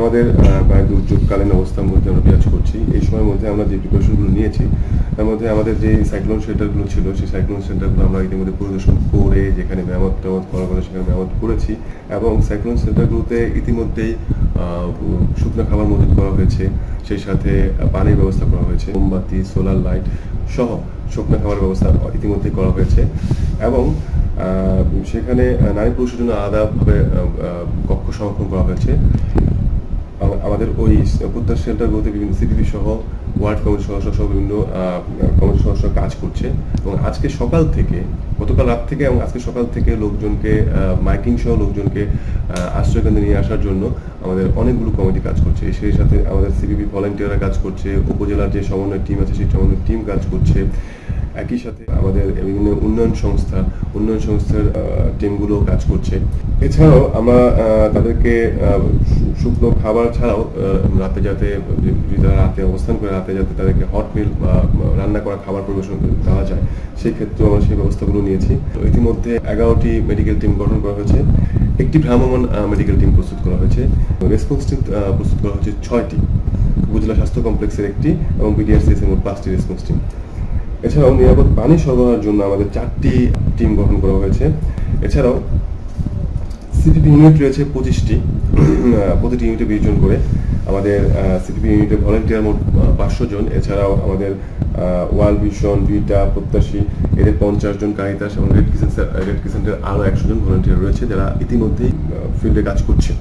আমাদের দুর্যোগকালীন অবস্থার মধ্যে আমরা বিরাজ করছি। এই সময়ের মধ্যে আমরা যে প্রিপারেশনগুলো নিয়েছি, তার মধ্যে আমাদের যে সাইক্লোন সেন্টারগুলো ছিল, সেই সাইক্লোন সেন্টারগুলো আমরা ইতিমধ্যে পরিদর্শন করে যেখানে মেরামত টেরামত করার কথা সেখানে মেরামত করেছি এবং সাইক্লোন সেন্টারগুলোতে ইতিমধ্যেই শুকনো খাবার মজুত করা হয়েছে। সেই সাথে পানির ব্যবস্থা করা হয়েছে, মোমবাতি সোলার লাইট সহ শুকনো খাবার ব্যবস্থা ইতিমধ্যেই করা হয়েছে এবং সেখানে নারী পুরুষের জন্য আলাদাভাবে কক্ষ সংরক্ষণ করা হয়েছে। আমাদের ওই প্রত্যাশ সেন্টারগুলোতে বিভিন্ন সিপিপি সহ, ওয়ার্ড কমিটি সদস্য সহ বিভিন্ন কমিটি সদস্য কাজ করছে। এবং আজকে সকাল থেকে, গতকাল রাত থেকে এবং আজকে সকাল থেকে লোকজনকে মাইকিং সহ লোকজনকে আশ্রয়কেন্দ্রে নিয়ে আসার জন্য আমাদের অনেকগুলো কমিটি কাজ করছে। সেই সাথে আমাদের সিপিপি ভলেন্টিয়াররা কাজ করছে, উপজেলার যে সমন্বয় টিম আছে, সেই সমন্বয় টিম কাজ করছে। একই সাথে আমাদের বিভিন্ন উন্নয়ন সংস্থা, উন্নয়ন সংস্থার টিমগুলো কাজ করছে। এছাড়াও আমরা তাদেরকে শুকনো খাবার ছাড়াও রাতে যাতে যদি তারা রাতে অবস্থান করে রাতে যাতে তাদেরকে হট মিল বা রান্না করা খাবার পরিবেশন দেওয়া যায়, সেই ক্ষেত্রেও আমরা সেই ব্যবস্থাগুলো নিয়েছি। ইতিমধ্যে এগারোটি মেডিকেল টিম গঠন করা হয়েছে। একটি ভ্রাম্যমাণ মেডিকেল টিম প্রস্তুত করা হয়েছে। রেসপন্স টিম প্রস্তুত করা হয়েছে ছয়টি। উপজেলা স্বাস্থ্য কমপ্লেক্সের একটি এবং বিডিআরসিএস মোট পাঁচটি রেসপন্স টিম এছাড়াও নিরাপদ পানি সরবরাহের জন্য আমাদের চারটি টিম গঠন করা হয়েছে। এছাড়াও সিপিপি ইউনিট রয়েছে পঁচিশটি প্রতিটি ইউনিটে বিশ জন করে। আমাদের সিটিপি ইউনিটে ভলেন্টিয়ার মোট পাঁচশো জন। এছাড়াও আমাদের ওয়াল ভিশন, ভিটা, প্রত্যাশী, এদের পঞ্চাশ জন কারিতাস এবং রেড কিচেন রেড আরও একশো জন ভলেন্টিয়ার রয়েছে যারা ইতিমধ্যেই ফিল্ডে কাজ করছে।